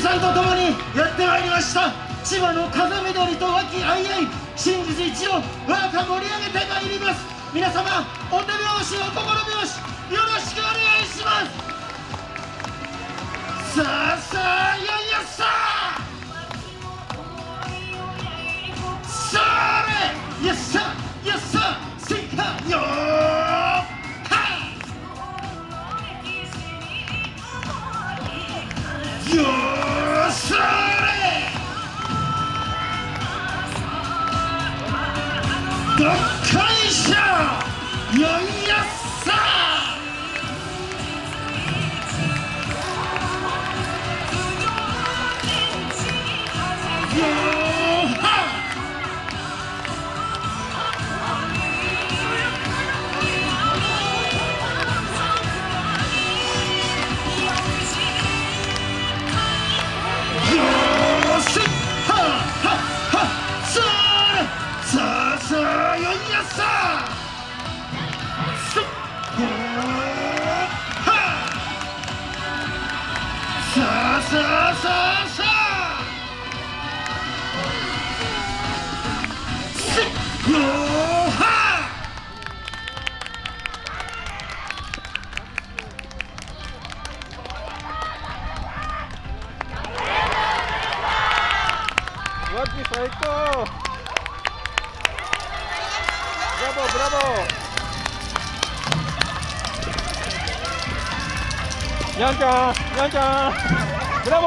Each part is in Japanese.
さんとともにやってまいりました。千葉の風緑と和気あいあい真実一を我が盛り上げてまいります。皆様お手拍子お心拍子よろしくお願いします。さあさあいやいやさあ。それいやさあいやさせっかよはいよどっ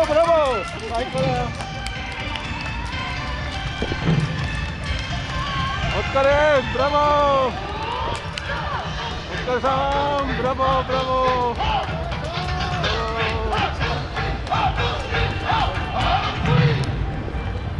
ブラボー最高だよお疲れブラボーお疲れさんブラボーブラボー